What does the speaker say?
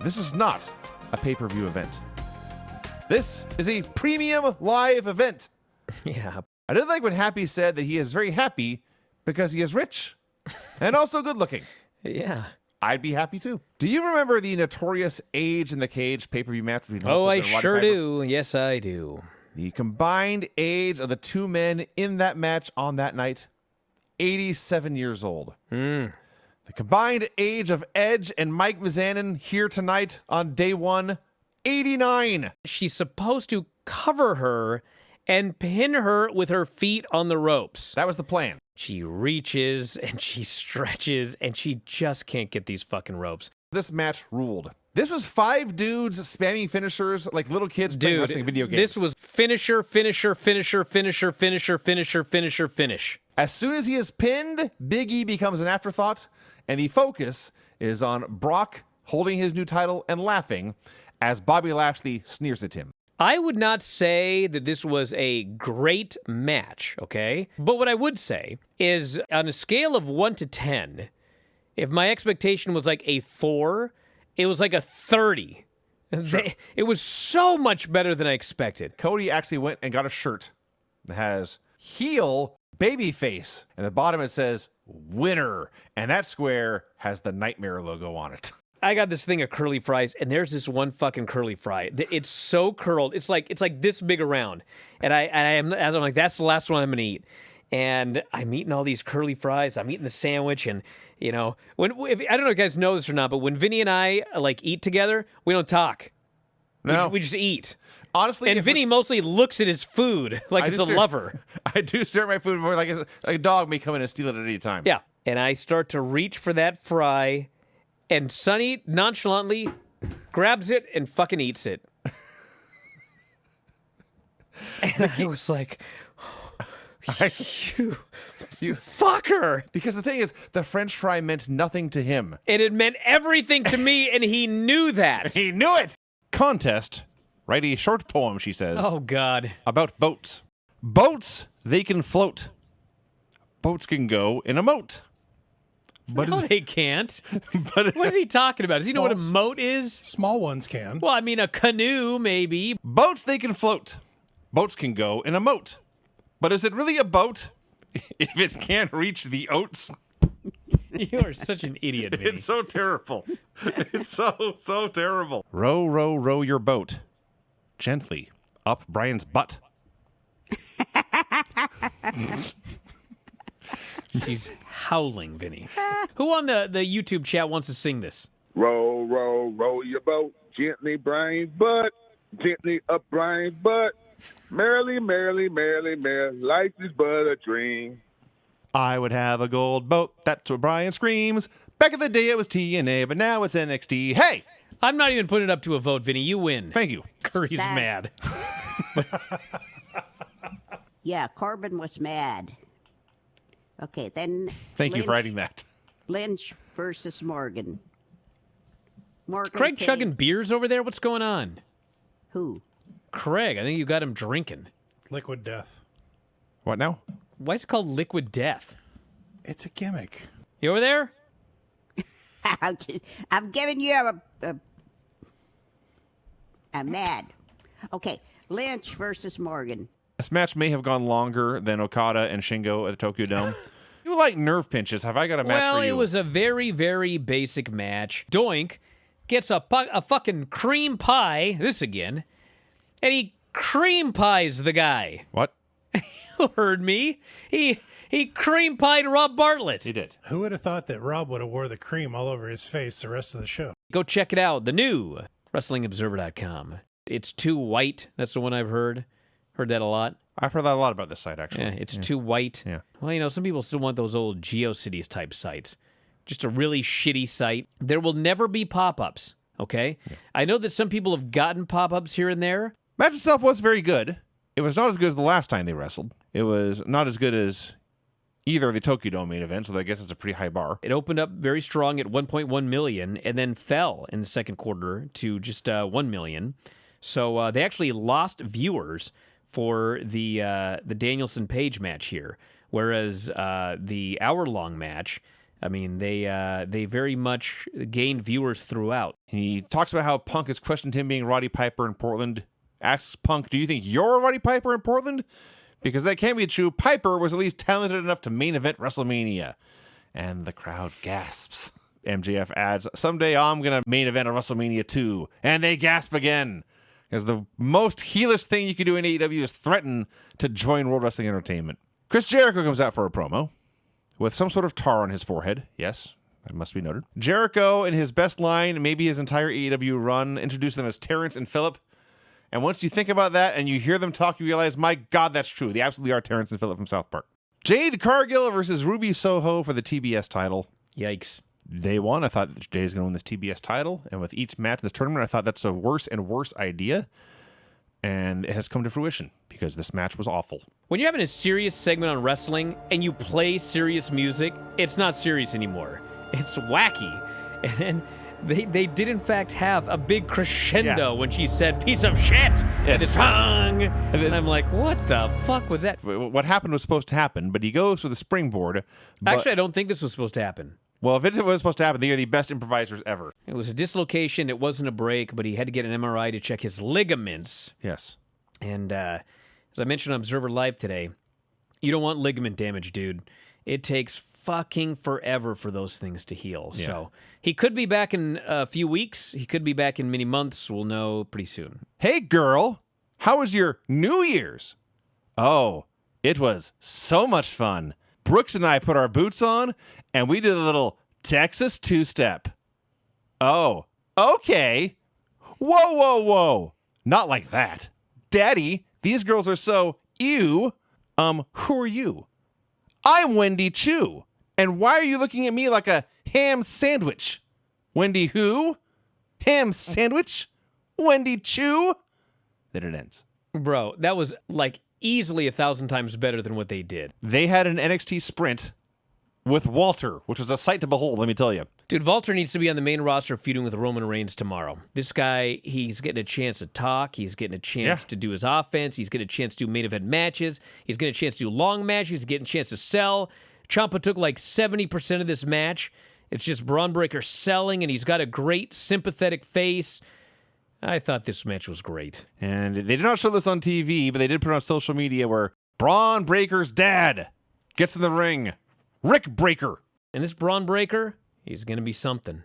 this is not a pay per view event. This is a premium live event. Yeah. I did like when Happy said that he is very happy because he is rich and also good looking. Yeah. I'd be happy too. Do you remember the notorious Age in the Cage pay per view match between Oh, I Hogan and Roddy sure do. Yes, I do. The combined age of the two men in that match on that night 87 years old. Hmm. The combined age of Edge and Mike Mizanin here tonight on day one 89. She's supposed to cover her and pin her with her feet on the ropes. That was the plan. She reaches and she stretches and she just can't get these fucking ropes. This match ruled. This was five dudes spamming finishers like little kids playing wrestling video games. this was finisher, finisher, finisher, finisher, finisher, finisher, finisher, finish. As soon as he is pinned, Big E becomes an afterthought, and the focus is on Brock holding his new title and laughing as Bobby Lashley sneers at him. I would not say that this was a great match, okay? But what I would say is on a scale of 1 to 10, if my expectation was like a 4, it was like a 30. They- It was so much better than I expected. Cody actually went and got a shirt that has heel babyface, and the bottom it says winner, and that square has the nightmare logo on it. I got this thing of curly fries, and there's this one fucking curly fry. It's so curled. It's like it's like this big around, and I and I am as I'm like that's the last one I'm gonna eat. And I'm eating all these curly fries. I'm eating the sandwich, and you know when if, I don't know if you guys know this or not, but when Vinny and I like eat together, we don't talk. We, No. just, we just eat. Honestly, And Vinny mostly looks at his food like I it's a lover. I do at my food more like a, like a dog may come in and steal it at any time. Yeah. And I start to reach for that fry, and Sonny nonchalantly grabs it and fucking eats it. and I was like, you, You- fucker. Because the thing is, the French fry meant nothing to him. And it meant everything to me, and he knew that. He knew it. Contest. Write a short poem, she says, Oh, God. about boats. Boats, they can float. Boats can go in a moat. But, No, is, they can't. but What is he talking about? Does he know what a moat is? Small ones can. Well, I mean, a canoe, maybe. boats, they can float. Boats can go in a moat. But is it really a boat if it can't reach the oats? You are such an idiot, Vinny. It's so terrible. It's so, so terrible. Row, row, row your boat gently up Brian's butt. She's howling, Vinny. Who on the, the YouTube chat wants to sing this? Row, row, row your boat gently, Brian's butt. Gently up Brian's butt. Merrily, merrily, merrily, merrily, life is but a dream. I would have a gold boat. That's what Brian screams. Back in the day, it was TNA, but now it's NXT. Hey, I'm not even putting it up to a vote, Vinny. You win. thank you. Curry's Sad. mad. Yeah, Corbin was mad. Okay, then. Thank you for writing that. Lynch versus Morgan. Morgan. Craig came- chugging beers over there? What's going on? Who? Craig, I think you got him drinking. Liquid death. What now? Why is it called liquid death? It's a gimmick. You over there? I'm, just, I'm giving you a, a. I'm mad. Okay, Lynch versus Morgan. This match may have gone longer than Okada and Shingo at the Tokyo Dome. you like nerve pinches. Have I got a match well, for you? Well, it was a very, very basic match. Doink gets a, a fucking cream pie, this again, and he cream pies the guy. What? You heard me. He he cream pied Rob Bartlett. He did. Who would have thought that Rob would have wore the cream all over his face the rest of the show? Go check it out. The new WrestlingObserver.com. It's too white. That's the one I've heard. Heard that a lot. I've heard that a lot about this site, actually. Yeah, it's too white. Yeah. Well, you know, some people still want those old GeoCities type sites. Just a really shitty site. There will never be pop ups. Okay. I know that some people have gotten pop ups here and there. Match itself was very good. It was not as good as the last time they wrestled. It was not as good as either of the Tokyo Dome main events, so I guess it's a pretty high bar. It opened up very strong at 1.1 million and then fell in the second quarter to just uh, 1 million. So uh, they actually lost viewers for the uh, the Danielson Page match here, whereas uh, the hour long match I mean, they uh, they very much gained viewers throughout. He talks about how Punk has questioned him being Roddy Piper in Portland. Asks Punk, "Do you think you're Roddy Piper in Portland?" Because that can't be true. Piper was at least talented enough to main event WrestleMania, and the crowd gasps. MJF adds, "Someday I'm gonna main event a WrestleMania too," and they gasp again. Because the most heelish thing you can do in AEW is threaten to join World Wrestling Entertainment. Chris Jericho comes out for a promo with some sort of tar on his forehead. Yes, it must be noted. Jericho, in his best line, maybe his entire AEW run, introduced them as Terrence and Phillip. And once you think about that and you hear them talk, you realize, my God, that's true. They absolutely are Terrence and Phillip from South Park. Jade Cargill versus Ruby Soho for the TBS title. Yikes! Day one, I thought that Jade is going to win this TBS title. And with each match in this tournament, I thought that's a worse and worse idea. And it has come to fruition because this match was awful. When you're having a serious segment on wrestling and you play serious music, it's not serious anymore. It's wacky. And they, they did, in fact, have a big crescendo Yeah. when she said, piece of shit! And the Yes. tongue! then- And I'm like, what the fuck was that? What happened was supposed to happen, but he goes for the springboard. But, Actually, I don't think this was supposed to happen. well, if it was supposed to happen, they are the best improvisers ever. It was a dislocation. It wasn't a break, but he had to get an MRI to check his ligaments. Yes. And uh, as I mentioned on Observer Live today, you don't want ligament damage, dude. It takes fucking forever for those things to heal. So he could be back in a few weeks. He could be back in many months. We'll know pretty soon. Hey, girl, how was your New Year's? Oh, it was so much fun. Brooks and I put our boots on and we did a little Texas two step. Oh, okay. Whoa, whoa, whoa. Not like that. Daddy, these girls are so ew. Um, who are you? I'm Wendy Choo. And why are you looking at me like a ham sandwich? Wendy who? Ham sandwich? Wendy Choo? Then it ends. Bro, that was like easily a thousand times better than what they did. They had an NXT sprint with Walter, which was a sight to behold, let me tell you. Dude, Walter needs to be on the main roster feuding with Roman Reigns tomorrow. This guy, he's getting a chance to talk. He's getting a chance Yeah. to do his offense. He's getting a chance to do main event matches. He's getting a chance to do long matches. He's getting a chance to sell. Ciampa took like 70% of this match. It's just Bron Breakker selling, and he's got a great sympathetic face. I thought this match was great. And they did not show this on TV, but they did put it on social media where Bron Breakker's dad gets in the ring. Rick Breaker. And this Bron Breakker, he's going to be something.